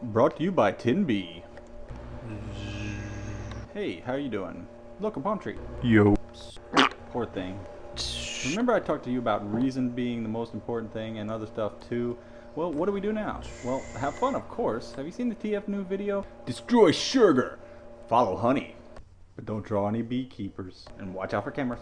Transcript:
Brought to you by Tinby. Hey, how you doing? Look, a palm tree. Yo. Poor thing. Remember I talked to you about reason being the most important thing and other stuff too? Well, what do we do now? Well, have fun, of course. Have you seen the TF new video? Destroy sugar! Follow honey. But don't draw any beekeepers. And watch out for cameras.